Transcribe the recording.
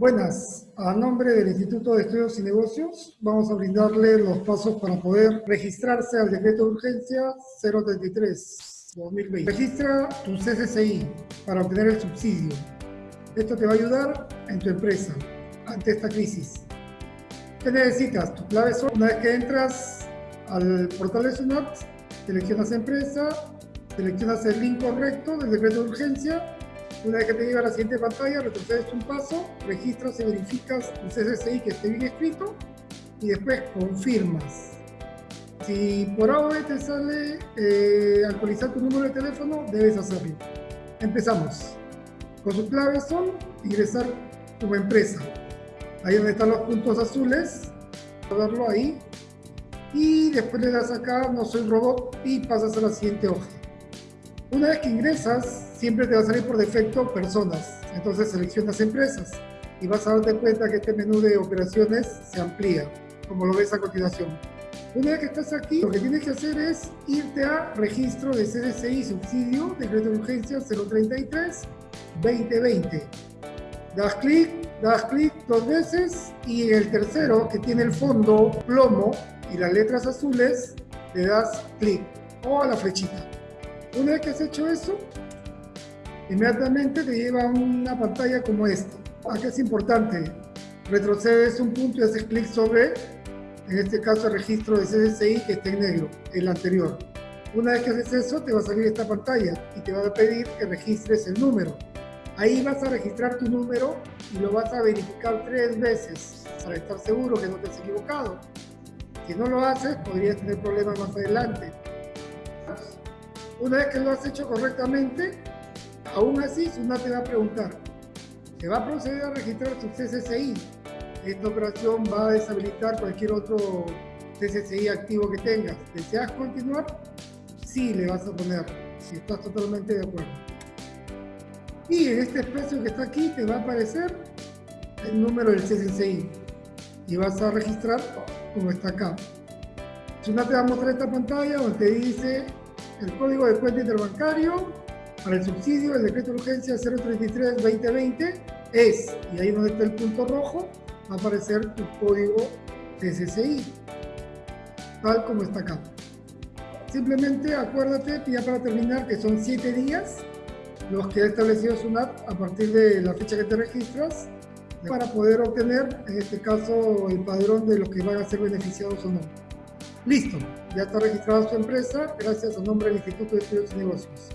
Buenas, a nombre del Instituto de Estudios y Negocios vamos a brindarle los pasos para poder registrarse al decreto de urgencia 033-2020. Registra tu CCCI para obtener el subsidio. Esto te va a ayudar en tu empresa ante esta crisis. ¿Qué necesitas? Tu clave son, una vez que entras al portal de SUNAT, seleccionas empresa, seleccionas el link correcto del decreto de urgencia una vez que te llega a la siguiente pantalla, retrocedes un paso, registras y verificas el CCCI que esté bien escrito y después confirmas. Si por AOE te sale eh, actualizar tu número de teléfono, debes hacerlo. Empezamos. Con sus claves son ingresar tu empresa. Ahí donde están los puntos azules, darlo ahí. Y después le das acá, no soy robot, y pasas a la siguiente hoja. Una vez que ingresas, siempre te va a salir por defecto personas. Entonces seleccionas empresas y vas a darte cuenta que este menú de operaciones se amplía, como lo ves a continuación. Una vez que estás aquí, lo que tienes que hacer es irte a registro de CDCI subsidio, decreto de urgencia 033-2020. Das clic, das clic dos veces y el tercero, que tiene el fondo plomo y las letras azules, le das clic o a la flechita. Una vez que has hecho eso, inmediatamente te lleva a una pantalla como esta. Aquí es importante, retrocedes un punto y haces clic sobre, en este caso, el registro de CDCI que está en negro, el anterior. Una vez que haces eso, te va a salir esta pantalla y te va a pedir que registres el número. Ahí vas a registrar tu número y lo vas a verificar tres veces para estar seguro que no te has equivocado. Si no lo haces, podrías tener problemas más adelante. Una vez que lo has hecho correctamente, aún así SUNAT te va a preguntar, ¿se va a proceder a registrar su CCCI? Esta operación va a deshabilitar cualquier otro CCCI activo que tengas. ¿Deseas continuar? Sí, le vas a poner, si estás totalmente de acuerdo. Y en este espacio que está aquí te va a aparecer el número del CCCI y vas a registrar como está acá. SUNAT te va a mostrar esta pantalla donde te dice el código de cuenta interbancario para el subsidio del decreto de urgencia 033-2020 es, y ahí donde está el punto rojo, va a aparecer tu código CCCI, tal como está acá. Simplemente acuérdate, ya para terminar, que son 7 días los que ha establecido SUNAT a partir de la fecha que te registras para poder obtener, en este caso, el padrón de los que van a ser beneficiados o no. Listo, ya está registrada su empresa gracias a nombre del Instituto de Estudios y Negocios.